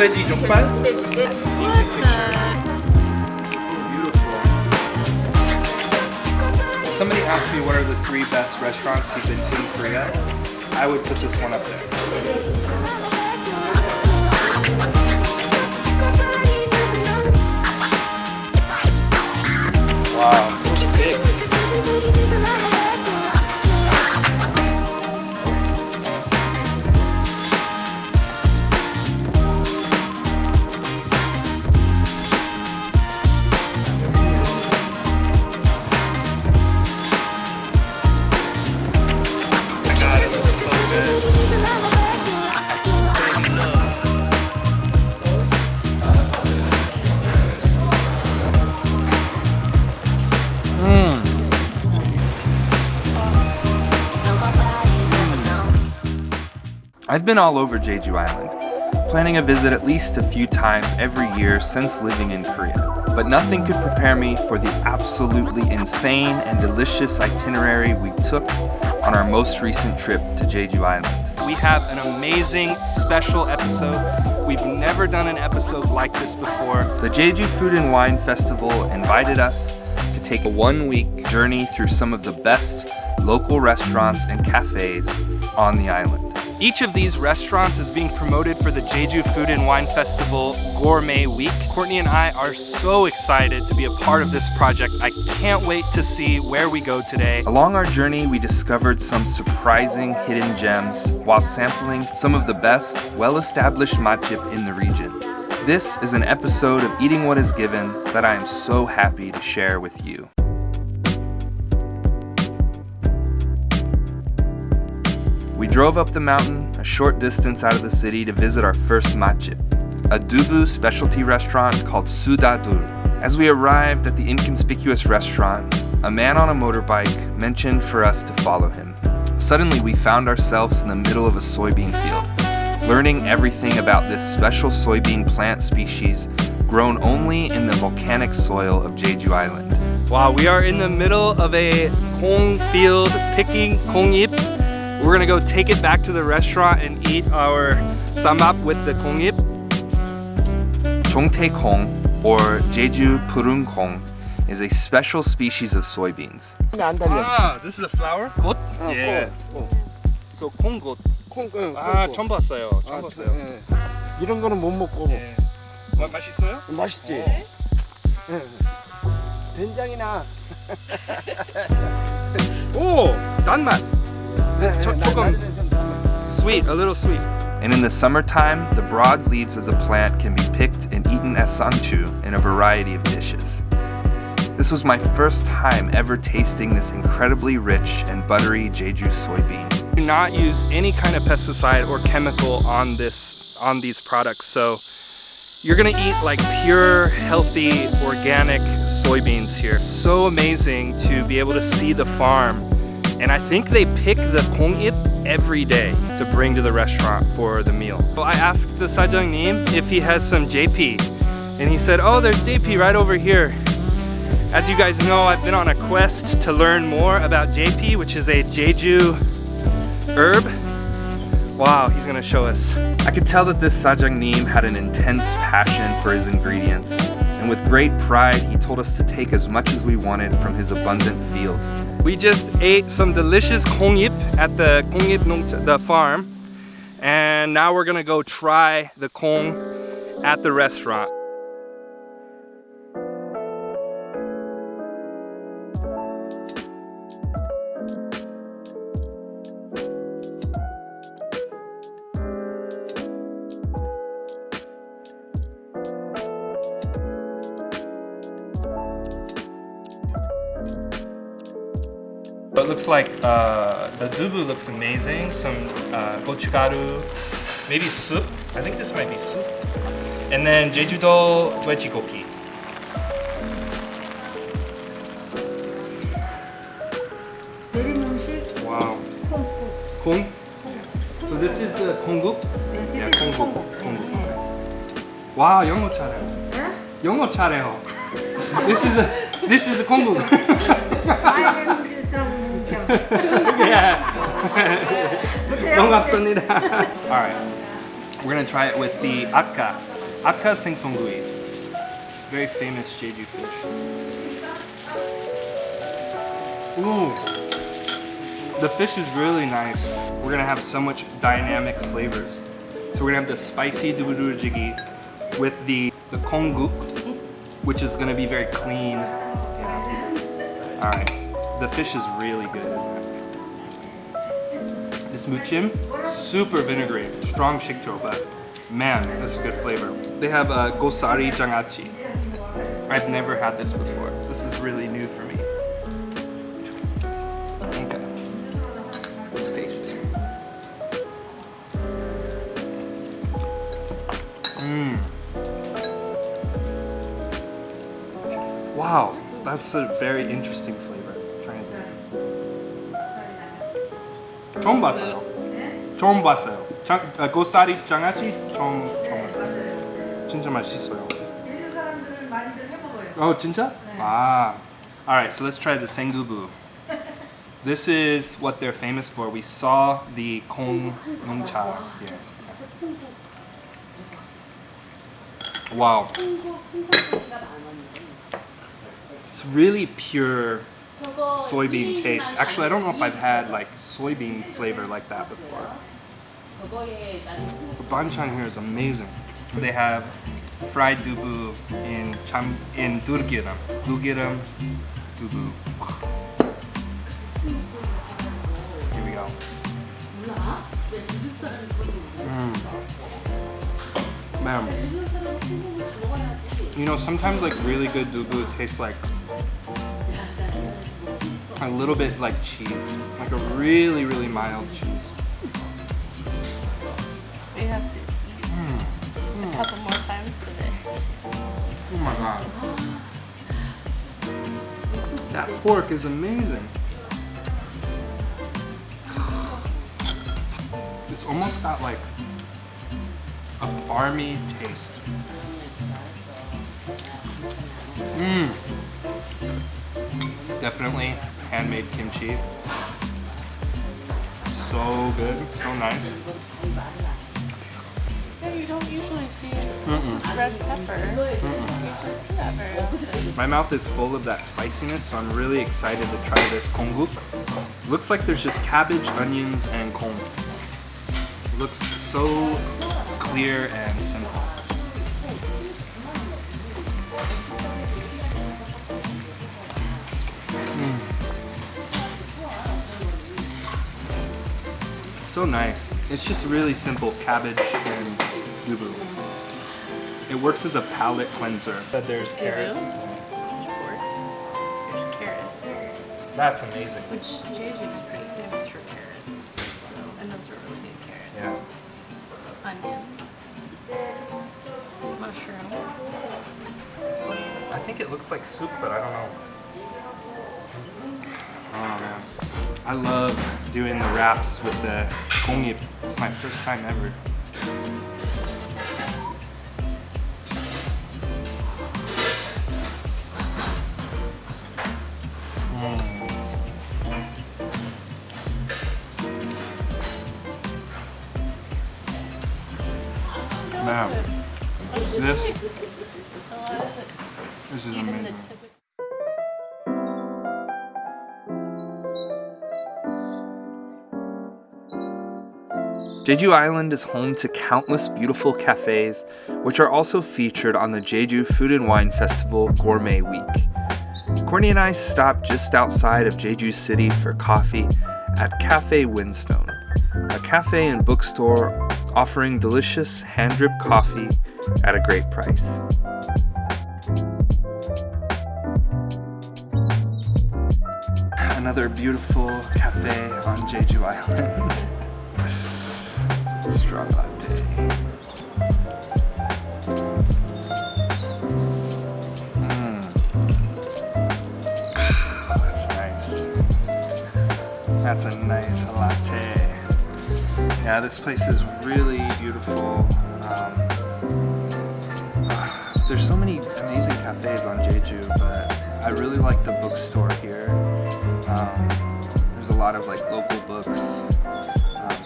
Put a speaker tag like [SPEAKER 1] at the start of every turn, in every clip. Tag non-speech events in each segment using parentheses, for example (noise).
[SPEAKER 1] 돼지 족발?
[SPEAKER 2] 돼지 돼지
[SPEAKER 1] Beautiful. Somebody asked me what are the three best restaurants you've been to in Korea. I would put this one up there. Wow,
[SPEAKER 3] I've been all over Jeju Island, planning a visit at least a few times every year since living in Korea. But nothing could prepare me for the absolutely insane and delicious itinerary we took on our most recent trip to Jeju Island.
[SPEAKER 1] We have an amazing special episode. We've never done an episode like this before.
[SPEAKER 3] The Jeju Food and Wine Festival invited us to take a one-week journey through some of the best local restaurants and cafes on the island.
[SPEAKER 1] Each of these restaurants is being promoted for the Jeju Food and Wine Festival Gourmet Week. Courtney and I are so excited to be a part of this project. I can't wait to see where we go today.
[SPEAKER 3] Along our journey, we discovered some surprising hidden gems while sampling some of the best, well-established matjip in the region. This is an episode of Eating What Is Given that I am so happy to share with you. We drove up the mountain a short distance out of the city to visit our first matjip, a dubu specialty restaurant called Sudadur. As we arrived at the inconspicuous restaurant, a man on a motorbike mentioned for us to follow him. Suddenly, we found ourselves in the middle of a soybean field, learning everything about this special soybean plant species grown only in the volcanic soil of Jeju Island.
[SPEAKER 1] Wow, we are in the middle of a kong field picking kongip. We're gonna go take it back to the restaurant and eat our samap with the kongip.
[SPEAKER 3] Chongtae or Jeju Purun Kong, is a special species of soybeans.
[SPEAKER 4] 안 달려.
[SPEAKER 1] Ah, this is a flower? got?
[SPEAKER 4] 어,
[SPEAKER 1] yeah.
[SPEAKER 4] 콩,
[SPEAKER 1] So 콩got.
[SPEAKER 4] 콩, 콩,
[SPEAKER 1] 아,
[SPEAKER 4] 콩.
[SPEAKER 1] 처음 봤어요. 처음
[SPEAKER 4] 아,
[SPEAKER 1] 봤어요.
[SPEAKER 4] 예. 이런 거는 못 먹고
[SPEAKER 1] 예. 마, 맛있어요?
[SPEAKER 4] 맛있지. 예. 된장이나
[SPEAKER 1] 오, (laughs) 단맛. Sweet, a little sweet.
[SPEAKER 3] And in the summertime, the broad leaves of the plant can be picked and eaten as sanchu in a variety of dishes. This was my first time ever tasting this incredibly rich and buttery Jeju soybean.
[SPEAKER 1] Do not use any kind of pesticide or chemical on this on these products. So you're gonna eat like pure, healthy, organic soybeans here. So amazing to be able to see the farm. And I think they pick the kongip every day to bring to the restaurant for the meal. So I asked the sajangnim if he has some JP. And he said, oh, there's JP right over here. As you guys know, I've been on a quest to learn more about JP, which is a Jeju herb. Wow, he's gonna show us.
[SPEAKER 3] I could tell that this Sajangnim had an intense passion for his ingredients, and with great pride, he told us to take as much as we wanted from his abundant field.
[SPEAKER 1] We just ate some delicious kongyip at the kongyip the farm, and now we're gonna go try the kong at the restaurant. looks like uh, the dubu looks amazing. Some uh, gochugaru, maybe soup. I think this might be soup. And then Jeju-do dwejigoki.
[SPEAKER 2] 내린 음식
[SPEAKER 1] Wow.
[SPEAKER 2] 콩국
[SPEAKER 1] Kong? So this is the kongguk?
[SPEAKER 2] 네,
[SPEAKER 1] Yeah,
[SPEAKER 2] this is
[SPEAKER 1] 콩국.
[SPEAKER 2] 콩국
[SPEAKER 1] 콩국.
[SPEAKER 2] 네.
[SPEAKER 1] 와, 영어 잘해요.
[SPEAKER 2] 네?
[SPEAKER 1] 영어 잘해요. This is a this is a kongguk.
[SPEAKER 2] 아이고 좀 (laughs) 좀.
[SPEAKER 1] yeah. (laughs)
[SPEAKER 2] 못해요?
[SPEAKER 1] 반갑습니다. (laughs) All right. We're gonna try it with the akka. Aka sengsonggui. Very famous Jeju fish. Ooh. The fish is really nice. We're gonna have so much dynamic flavors. So we're gonna have the spicy dubudu jjigae with the the kongguk, which is gonna be very clean. Yeah. All right. Fish is really good, isn't it? This muchim, super vinegary, strong shikcho, but man, this is good flavor. They have uh, gosari jangachi. I've never had this before. This is really new for me. Okay. Let's taste. Mmm. Wow, that's a very interesting flavor. 처음 봤어요. 처음 봤어요. 장, 아, 고사리 장아찌 처음 처음 봤어요. 진짜 맛있어요.
[SPEAKER 5] 제주 사람들은 많이들 해먹어요.
[SPEAKER 1] Oh, 진짜? Ah. All right, so let's try the sengubu. (laughs) This is what they're famous for. We saw the kong nongcha here. Wow. It's really pure soybean taste. Actually, I don't know if I've had like soybean flavor like that before. The banchan here is amazing. They have fried dubu in cham in durgiram. Durgiram dubu. Here we go. Mm. Man. You know, sometimes like really good dubu tastes like a little bit like cheese, like a really, really mild cheese.
[SPEAKER 6] We have to eat a hmm. couple more times today.
[SPEAKER 1] Oh my god. That pork is amazing. It's almost got like a farmy taste. Mmm. Definitely handmade kimchi. So good, so nice.
[SPEAKER 6] Yeah, you don't usually see this is red pepper. You don't usually see that very often.
[SPEAKER 1] My mouth is full of that spiciness, so I'm really excited to try this kongguk. Looks like there's just cabbage, onions, and kong. Looks so clear and simple. So nice. It's just really simple cabbage and dubu. It works as a palate cleanser. But there's carrot.
[SPEAKER 6] Pork. There's carrots,
[SPEAKER 1] That's amazing.
[SPEAKER 6] which Jeju is pretty famous for carrots. So, and those are really good carrots. Yeah. Onion. Mushroom. So what is?
[SPEAKER 1] I think it looks like soup, but I don't know. I love doing the wraps with the kongyip. It's my first time ever. Mm. This,
[SPEAKER 6] lot of it.
[SPEAKER 1] this is amazing.
[SPEAKER 7] Jeju Island is home to countless beautiful cafes, which are also featured on the Jeju Food and Wine Festival Gourmet Week. Courtney and I stopped just outside of Jeju City for coffee at Cafe Windstone, a cafe and bookstore offering delicious hand drip coffee at a great price. Another beautiful cafe on Jeju Island. (laughs) Strong latte. Mm. Ah, that's nice. That's a nice latte. Yeah, this place is really beautiful. Um, ah, there's so many amazing cafes on Jeju, but I really like the bookstore here. Um, there's a lot of like local books.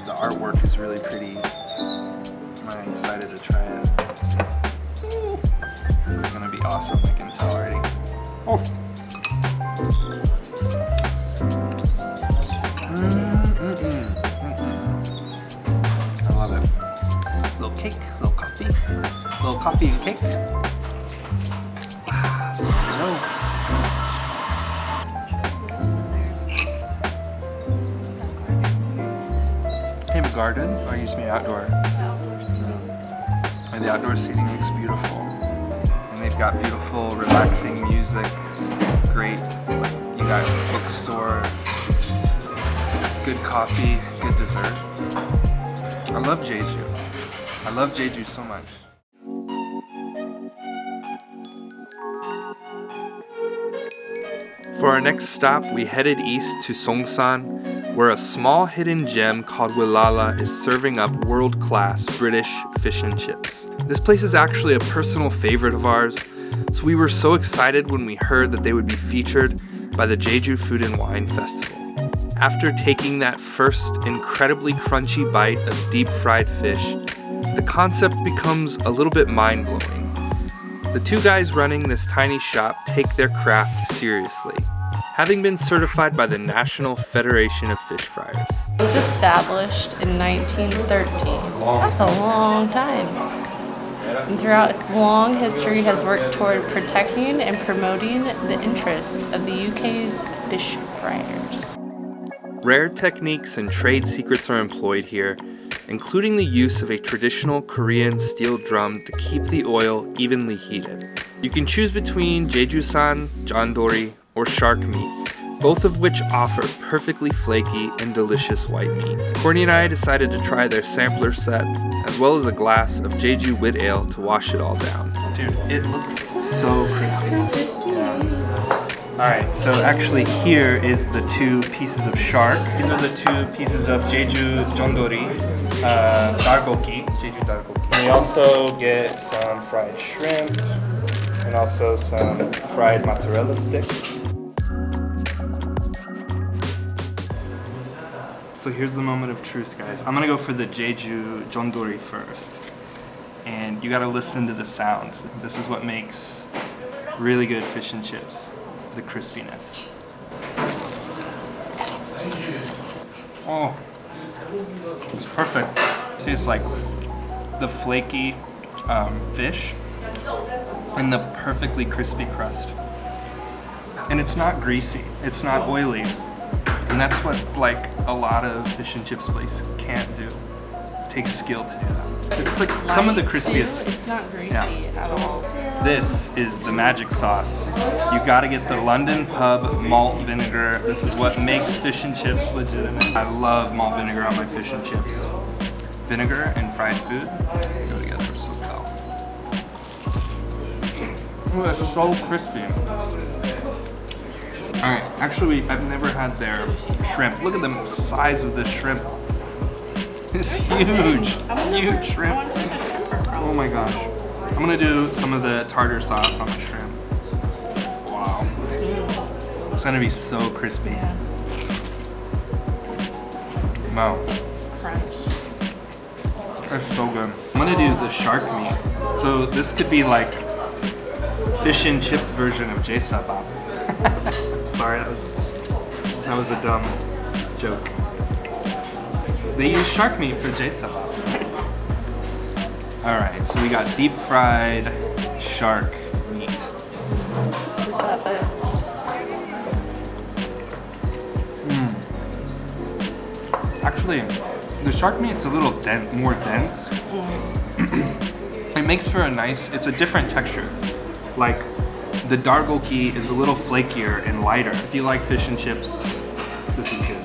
[SPEAKER 7] The artwork is really pretty. I'm excited to try it.
[SPEAKER 1] It's gonna be awesome, I can tell already. Oh. I love it. Little cake, little coffee, little coffee and cake. Garden. Or you used to be outdoor. And the outdoor seating looks beautiful. And they've got beautiful, relaxing music. Great, like, you got a bookstore, good coffee, good dessert. I love Jeju. I love Jeju so much. For our next stop, we headed east to Seongsan, where a small hidden gem called Wilala is serving up world-class British fish and chips. This place is actually a personal favorite of ours, so we were so excited when we heard that they would be featured by the Jeju Food and Wine Festival. After taking that first incredibly crunchy bite of deep fried fish, the concept becomes a little bit mind-blowing. The two guys running this tiny shop take their craft seriously, having been certified by the National Federation of Fish Fryers.
[SPEAKER 6] It was established in 1913. That's a long time. And throughout its long history has worked toward protecting and promoting the interests of the UK's fish fryers.
[SPEAKER 1] Rare techniques and trade secrets are employed here, including the use of a traditional Korean steel drum to keep the oil evenly heated. You can choose between Jeju-san, jandori, or shark meat, both of which offer perfectly flaky and delicious white meat. Courtney and I decided to try their sampler set, as well as a glass of Jeju wit ale to wash it all down. Dude, it looks so crispy. Alright, so actually here is the two pieces of shark. These are the two pieces of Jeju John Dory, uh, Dargoki, Jeju Dargoki. And we also get some fried shrimp and also some fried mozzarella sticks. So here's the moment of truth, guys. I'm gonna go for the Jeju John Dory first. And you gotta listen to the sound. This is what makes really good fish and chips the crispiness. Oh, it's perfect. See, it's like the flaky um, fish and the perfectly crispy crust. And it's not greasy, it's not oily. And that's what like a lot of fish and chips places can't do. It takes skill to do that. It's like some of the
[SPEAKER 6] Light, too.
[SPEAKER 1] crispiest.
[SPEAKER 6] It's not greasy
[SPEAKER 1] Yeah.
[SPEAKER 6] at all.
[SPEAKER 1] This is the magic sauce. You gotta get the London Pub malt vinegar. This is what makes fish and chips legitimate. I love malt vinegar on my fish and chips. Vinegar and fried food go together so well. Ooh, it's so crispy. Alright, actually I've never had their shrimp. Look at the size of this shrimp. (laughs) It's huge. Huge shrimp. Oh my gosh. I'm gonna do some of the tartar sauce on the shrimp. Wow. It's gonna be so crispy. Wow. That's so good. I'm gonna do the shark meat. So this could be like fish and chips version of J-Sabab. (laughs) Sorry, that was that was a dumb joke. They use shark meat for J-Sabab. (laughs) All right, so we got deep fried shark meat.
[SPEAKER 6] Is that the
[SPEAKER 1] Actually, the shark meat's a little dense, more dense. (clears throat) it makes for a nice, it's a different texture. Like, the dargoki is a little flakier and lighter. If you like fish and chips, this is good.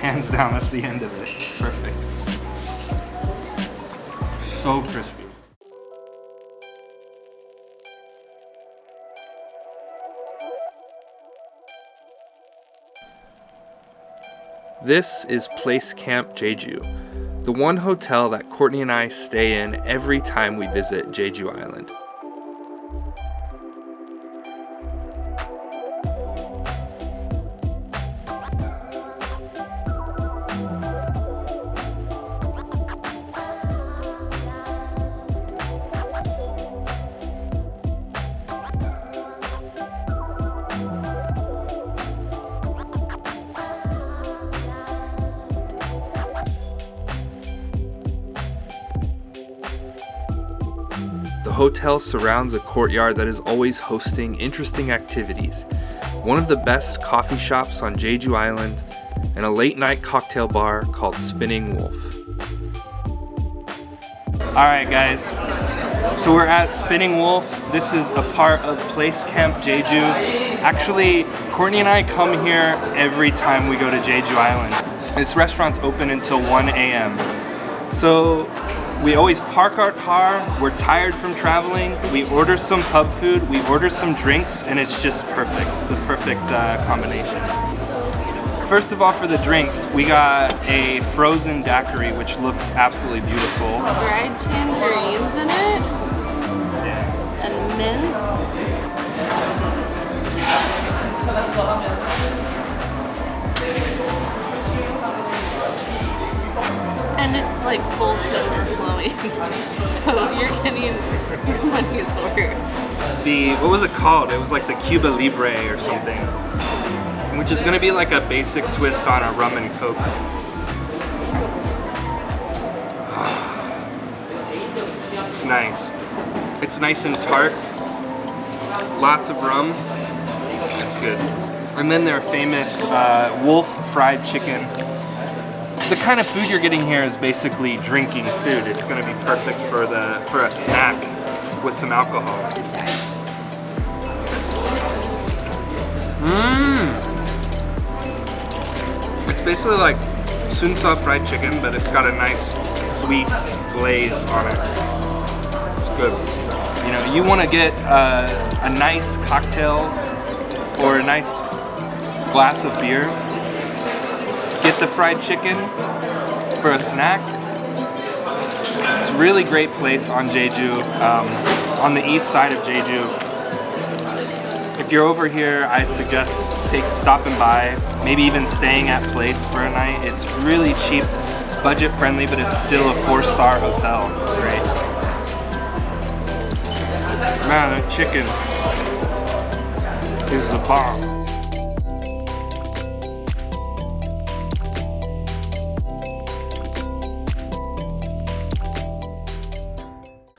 [SPEAKER 1] Hands down, that's the end of it. It's perfect. So crispy. This is Place Camp Jeju, the one hotel that Courtney and I stay in every time we visit Jeju Island.
[SPEAKER 8] Hotel surrounds a courtyard that is always hosting interesting activities. One of the best coffee shops on Jeju Island, and a late night cocktail bar called Spinning Wolf.
[SPEAKER 1] Alright guys, so we're at Spinning Wolf. This is a part of Place Camp Jeju. Actually, Courtney and I come here every time we go to Jeju Island. This restaurant's open until 1 a.m. So we always park our car, we're tired from traveling, we order some pub food, we order some drinks, and it's just perfect. The perfect uh, combination. First of all, for the drinks, we got a frozen daiquiri, which looks absolutely beautiful.
[SPEAKER 6] Dried tangerines in it. And mint. And it's like full. (laughs) so you're getting your worth.
[SPEAKER 1] The, what was it called? It was like the Cuba Libre or something. Which is gonna be like a basic twist on a rum and coke. (sighs) It's nice. It's nice and tart. Lots of rum. It's good. And then their famous uh, wolf fried chicken. The kind of food you're getting here is basically drinking food. It's gonna be perfect for the for a snack with some alcohol. Mmm. It's basically like sunsa fried chicken, but it's got a nice sweet glaze on it. It's good. You know, you want to get uh, a nice cocktail or a nice glass of beer. Get the fried chicken for a snack. It's a really great place on Jeju, um, on the east side of Jeju. If you're over here, I suggest take stopping by, maybe even staying at Place for a night. It's really cheap, budget friendly, but it's still a four-star hotel. It's great. Man, that chicken is the bomb.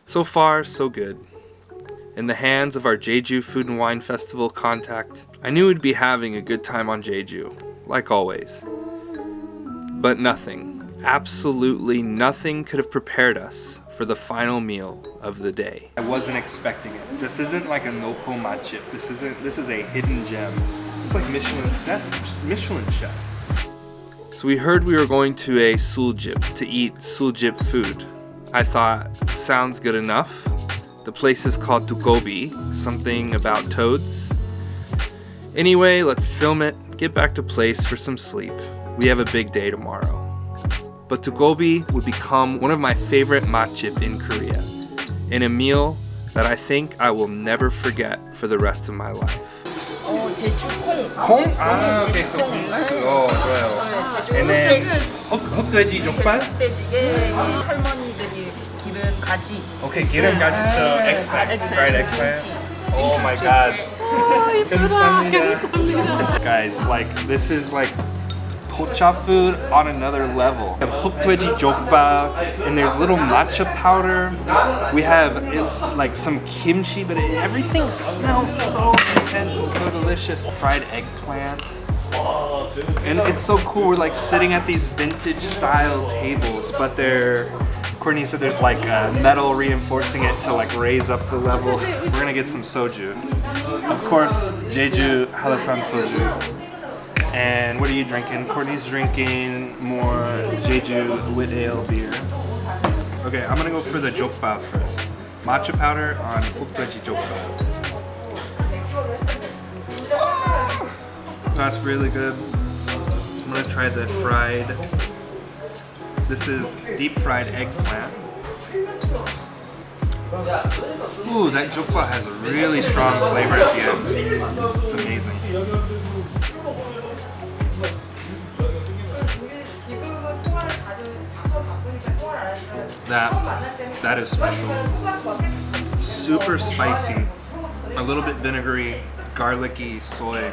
[SPEAKER 8] So far, so good. In the hands of our Jeju Food and Wine Festival contact, I knew we'd be having a good time on Jeju, like always. But nothing, absolutely nothing could have prepared us for the final meal of the day.
[SPEAKER 1] I wasn't expecting it. This isn't like a matjip. This isn't. This is a hidden gem. It's like Michelin chef, Michelin chefs.
[SPEAKER 8] So we heard we were going to a Suljip to eat Suljip food. I thought, sounds good enough. The place is called Dugobi, something about toads. Anyway, let's film it, get back to place for some sleep. We have a big day tomorrow. But Dugobi would become one of my favorite matjip in Korea, and a meal that I think I will never forget for the rest of my life.
[SPEAKER 4] 어, 제주 콩.
[SPEAKER 1] 콩? 아, 오케이, so 콩국수. 어, 좋아요. And then 흑, 흑돼지 족발?
[SPEAKER 4] 흑돼지에 할머니들이 기른 가지.
[SPEAKER 1] Okay, 기름 가지, so eggplant, fried eggplant. Oh my god. 감사합니다. Guys, like, this is like kulcha food on another level. We have huktoeji jokba, and there's little matcha powder. We have it, like some kimchi, but it, everything smells so intense and so delicious. Fried eggplant. And it's so cool, we're like sitting at these vintage style tables, but they're Courtney said there's like metal reinforcing it to like raise up the level. We're gonna get some soju. Of course, Jeju Hallasan soju. And what are you drinking? Courtney's drinking more Jeju wit ale beer. Okay, I'm gonna go for the jokba first. Matcha powder on ukdaji jokba. That's really good. I'm gonna try the fried. This is deep fried eggplant. Ooh, that jokba has a really strong flavor at the end. It's amazing. That that is special. Super spicy, a little bit vinegary, garlicky soy.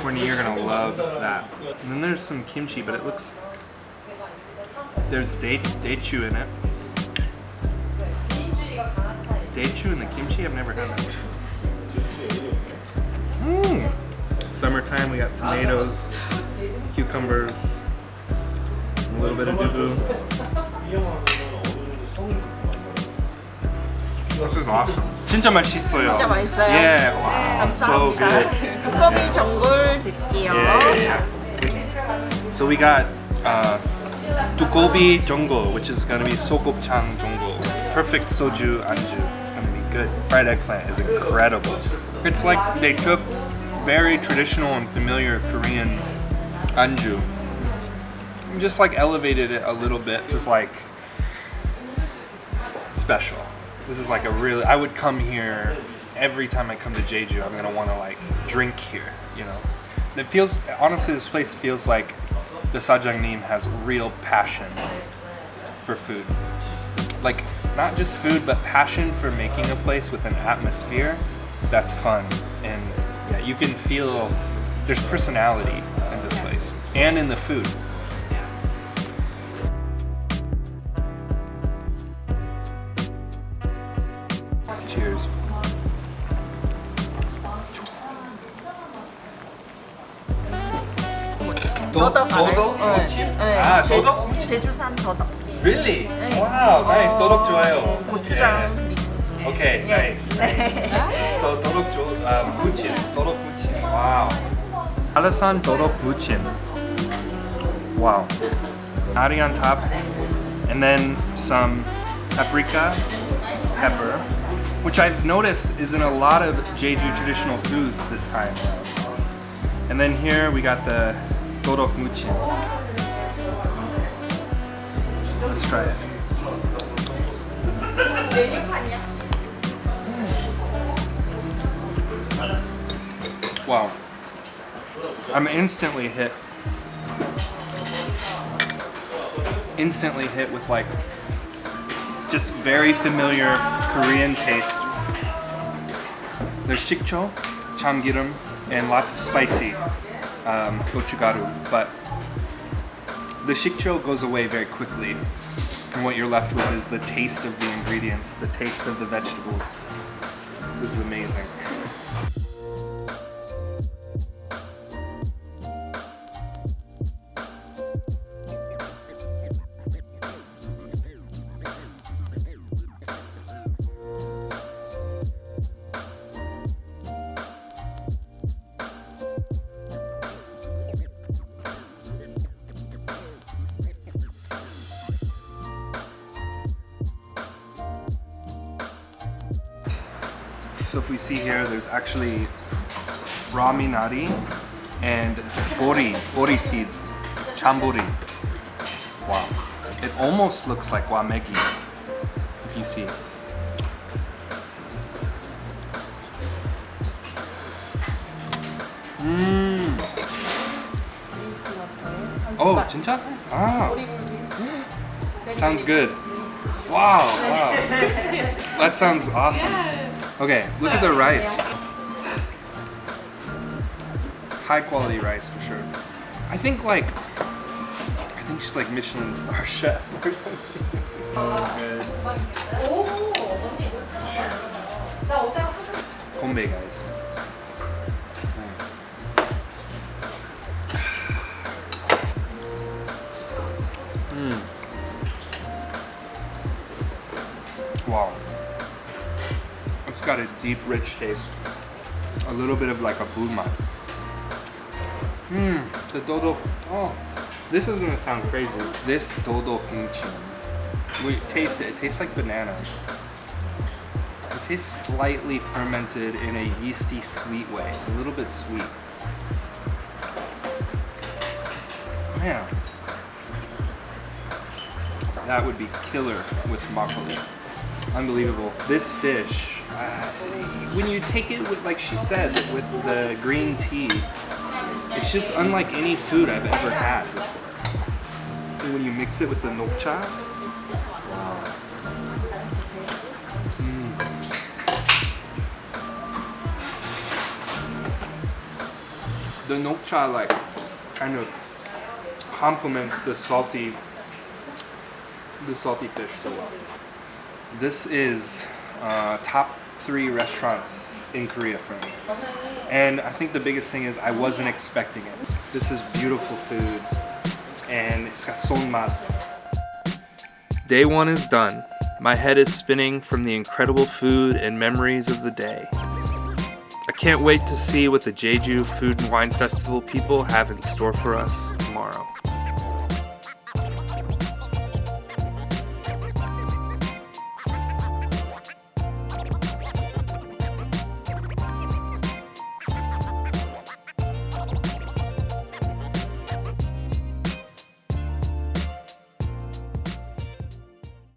[SPEAKER 1] Courtney, you're gonna love that. And then there's some kimchi, but it looks there's date datechu in it. Daechu and the kimchi, I've never had that. Mmm. Summertime, we got tomatoes, cucumbers, a little bit of dubu. This is awesome. 진짜 맛있어요.
[SPEAKER 4] 진짜 맛있어요?
[SPEAKER 1] Yeah, wow, so
[SPEAKER 4] 감사합니다.
[SPEAKER 1] good.
[SPEAKER 4] 두꺼비 전골 드릴게요.
[SPEAKER 1] Yeah, yeah, yeah. So we got uh, dukobi jongo, which is gonna be sokopchang jongo. Perfect soju anju. It's gonna be good. Fried eggplant is incredible. It's like they took very traditional and familiar Korean anju, and just like elevated it a little bit. Is like special. This is like a really. I would come here every time I come to Jeju. I'm gonna want to like drink here. You know, it feels honestly. This place feels like the Sajangnim has real passion for food. Like not just food, but passion for making a place with an atmosphere that's fun and yeah, you can feel there's personality in this place and in the food.
[SPEAKER 4] 더덕 알아요?
[SPEAKER 1] 더덕
[SPEAKER 4] 네.
[SPEAKER 1] 무침?
[SPEAKER 4] 네.
[SPEAKER 1] 아,
[SPEAKER 4] 제-
[SPEAKER 1] 더덕 무침?
[SPEAKER 4] 제주산 더덕.
[SPEAKER 1] Really? Wow, nice. 도덕 좋아요.
[SPEAKER 4] 고추장 믹스.
[SPEAKER 1] Okay, nice. So (laughs) 도덕 조, uh, 무침, 도덕 무침. Wow. Alasan 도덕 무침. Wow. Nari on top, and then some paprika, pepper, which I've noticed is in a lot of Jeju traditional foods this time. And then here we got the Torok Muchi. Let's try it. Wow. I'm instantly hit. Instantly hit with like just very familiar Korean taste. There's shikcho, chamgirim, and lots of spicy um, gochugaru, but the shikcho goes away very quickly. And what you're left with is the taste of the ingredients, the taste of the vegetables. This is amazing. Actually raminari and bori, bori seeds, chambori. Wow. It almost looks like wamegi, if you see. Mmm. Oh, 진짜? Ah. (gasps) Sounds good. Wow, wow. (laughs) That sounds awesome. Okay, look at the rice. High quality rice for sure. I think like, I think she's like Michelin star (laughs) chef or something. Oh, good. Guys. Mm. Wow. It's got a deep, rich taste. A little bit of like a bulma. Mmm, the dodo. Oh, this is gonna sound crazy. This dodo kimchi. We taste it. It tastes like banana. It tastes slightly fermented in a yeasty, sweet way. It's a little bit sweet. Man, that would be killer with makgeolli. Unbelievable. This fish, uh, when you take it with, like she said, with the green tea, it's just unlike any food I've ever had before. When you mix it with the nokcha, wow. Mm. The nokcha like kind of complements the salty, the salty fish so well. This is uh, top three restaurants in Korea for me. And I think the biggest thing is I wasn't expecting it. This is beautiful food and it's got sonmat. Day one is done. My head is spinning from the incredible food and memories of the day. I can't wait to see what the Jeju Food and Wine Festival people have in store for us tomorrow.